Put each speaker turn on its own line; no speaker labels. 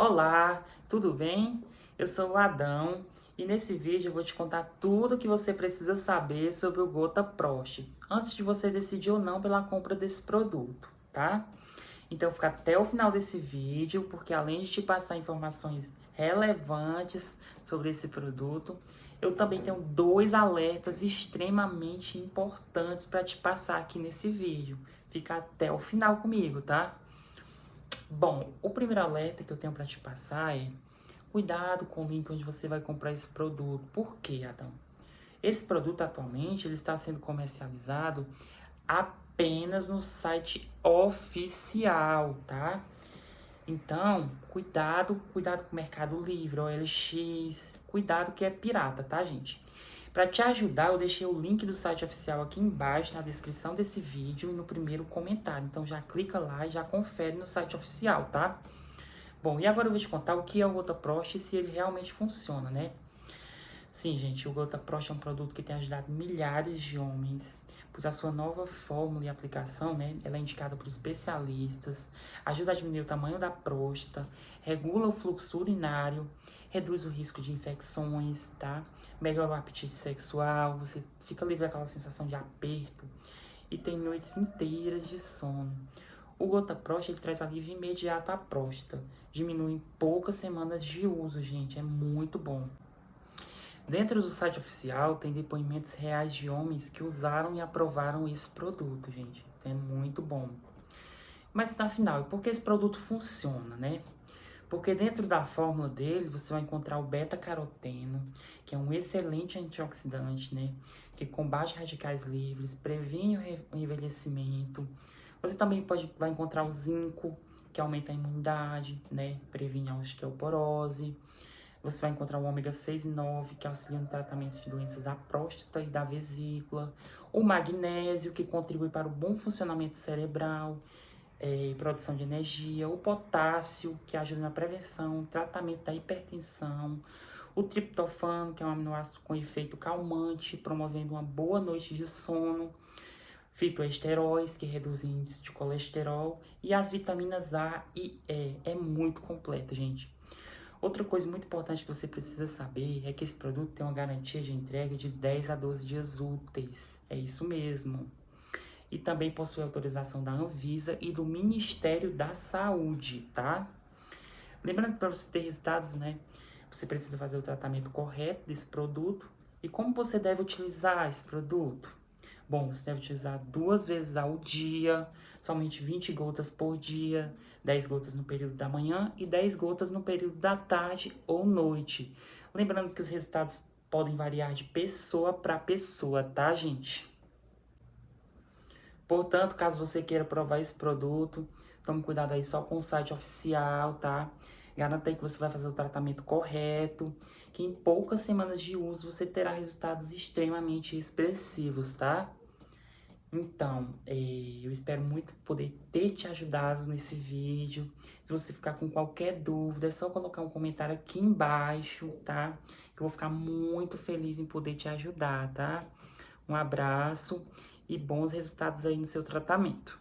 Olá, tudo bem? Eu sou o Adão e nesse vídeo eu vou te contar tudo o que você precisa saber sobre o Gota Prost antes de você decidir ou não pela compra desse produto, tá? Então fica até o final desse vídeo, porque além de te passar informações relevantes sobre esse produto, eu também tenho dois alertas extremamente importantes para te passar aqui nesse vídeo. Fica até o final comigo, tá? Bom, o primeiro alerta que eu tenho para te passar é cuidado com o link onde você vai comprar esse produto. Por quê, Adão? Esse produto atualmente ele está sendo comercializado apenas no site oficial, tá? Então, cuidado, cuidado com o Mercado Livre, OLX, cuidado que é pirata, tá, gente? Para te ajudar, eu deixei o link do site oficial aqui embaixo na descrição desse vídeo e no primeiro comentário. Então já clica lá e já confere no site oficial, tá? Bom, e agora eu vou te contar o que é o Gota Prost e se ele realmente funciona, né? Sim, gente, o Gota Prost é um produto que tem ajudado milhares de homens, pois a sua nova fórmula e aplicação, né, ela é indicada por especialistas, ajuda a diminuir o tamanho da próstata, regula o fluxo urinário, reduz o risco de infecções, tá? Melhora o apetite sexual, você fica livre daquela sensação de aperto e tem noites inteiras de sono. O Gota Prost, ele traz alívio imediato à próstata, diminui em poucas semanas de uso, gente, é muito bom. Dentro do site oficial tem depoimentos reais de homens que usaram e aprovaram esse produto, gente. É muito bom. Mas afinal, por que esse produto funciona, né? Porque dentro da fórmula dele você vai encontrar o beta-caroteno, que é um excelente antioxidante, né? Que combate radicais livres, previne o envelhecimento. Você também pode, vai encontrar o zinco, que aumenta a imunidade, né? Previne a osteoporose. Você vai encontrar o ômega 6 e 9, que auxilia no tratamento de doenças da próstata e da vesícula. O magnésio, que contribui para o bom funcionamento cerebral é, produção de energia, o potássio, que ajuda na prevenção, tratamento da hipertensão, o triptofano, que é um aminoácido com efeito calmante, promovendo uma boa noite de sono, fitoesteróis, que reduzem o índice de colesterol, e as vitaminas A e E. É muito completo, gente. Outra coisa muito importante que você precisa saber é que esse produto tem uma garantia de entrega de 10 a 12 dias úteis. É isso mesmo e também possui autorização da Anvisa e do Ministério da Saúde, tá? Lembrando que para você ter resultados, né, você precisa fazer o tratamento correto desse produto. E como você deve utilizar esse produto? Bom, você deve utilizar duas vezes ao dia, somente 20 gotas por dia, 10 gotas no período da manhã e 10 gotas no período da tarde ou noite. Lembrando que os resultados podem variar de pessoa para pessoa, tá, gente? Portanto, caso você queira provar esse produto, tome cuidado aí só com o site oficial, tá? Garanta aí que você vai fazer o tratamento correto, que em poucas semanas de uso você terá resultados extremamente expressivos, tá? Então, é, eu espero muito poder ter te ajudado nesse vídeo. Se você ficar com qualquer dúvida, é só colocar um comentário aqui embaixo, tá? Eu vou ficar muito feliz em poder te ajudar, tá? Um abraço e bons resultados aí no seu tratamento.